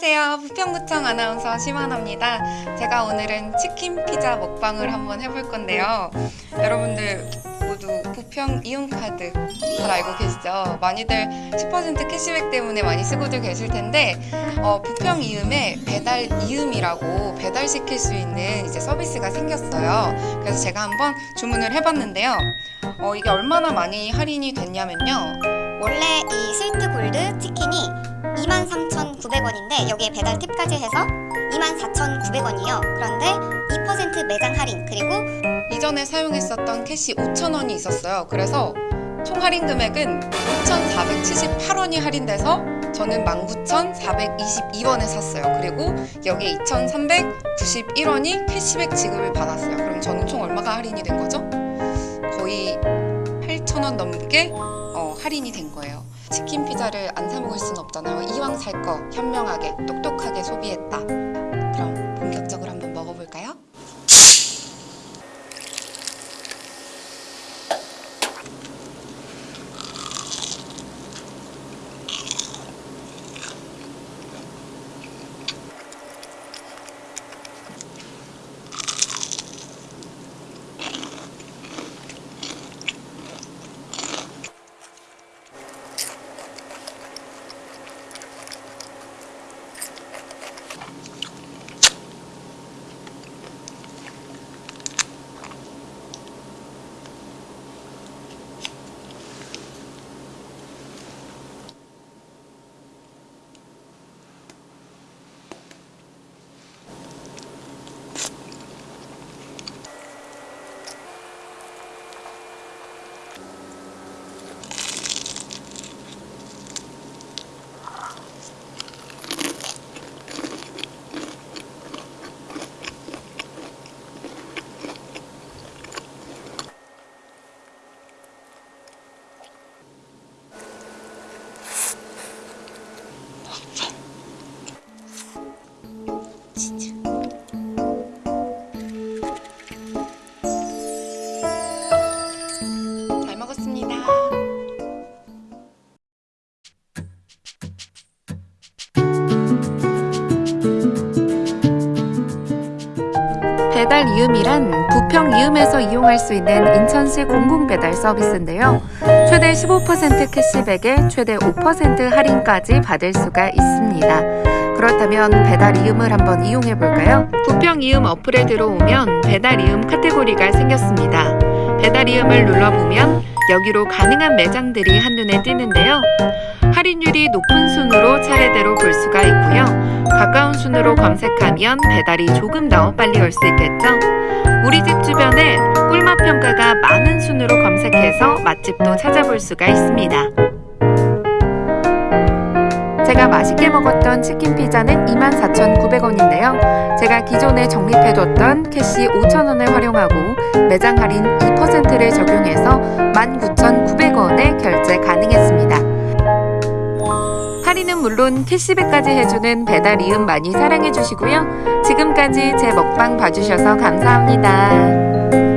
안녕하세요. 부평구청 아나운서 심하나입니다. 제가 오늘은 치킨 피자 먹방을 한번 해볼 건데요. 여러분들 모두 부평 이용카드 잘 알고 계시죠? 많이들 10% 캐시백 때문에 많이 쓰고들 계실 텐데 어, 부평 이음에 배달 이음이라고 배달시킬 수 있는 이제 서비스가 생겼어요. 그래서 제가 한번 주문을 해봤는데요. 어, 이게 얼마나 많이 할인이 됐냐면요. 원래 이 스위트 골드 치킨이 23,900원인데 여기에 배달 팁까지 해서 24,900원이에요. 그런데 2% 매장 할인 그리고 이전에 사용했었던 캐시 5,000원이 있었어요. 그래서 총 할인 금액은 5,478원이 할인돼서 저는 19,422원에 샀어요. 그리고 여기에 2,391원이 캐시백 지급을 받았어요. 그럼 저는 총 얼마가 할인이 된 거죠? 거의 8,000원 넘게 어, 할인이 된 거예요. 치킨 피자를 안 사 먹을 수는 없잖아요. 이왕 살 거 현명하게 똑똑하게 소비했다. 배달 이음이란 부평 이음에서 이용할 수 있는 인천시 공공배달 서비스인데요. 최대 15% 캐시백에 최대 5% 할인까지 받을 수가 있습니다. 그렇다면 배달 이음을 한번 이용해 볼까요? 부평 이음 어플에 들어오면 배달 이음 카테고리가 생겼습니다. 배달 이음을 눌러보면 여기로 가능한 매장들이 한눈에 띄는데요. 할인율이 높은 순으로 차례대로 볼 수가 있고요. 가까운 순으로 검색하면 배달이 조금 더 빨리 올 수 있겠죠. 우리 집 주변에 꿀맛 평가가 많은 순으로 검색해서 맛집도 찾아볼 수가 있습니다. 제가 맛있게 먹었던 치킨 피자는 24,900원인데요. 제가 기존에 적립해뒀던 캐시 5,000원을 활용하고 매장 할인 2%를 적용해서 19,900원에 결제 가능했습니다. 물론 캐시백까지 해주는 배달 이음 많이 사랑해주시고요. 지금까지 제 먹방 봐주셔서 감사합니다.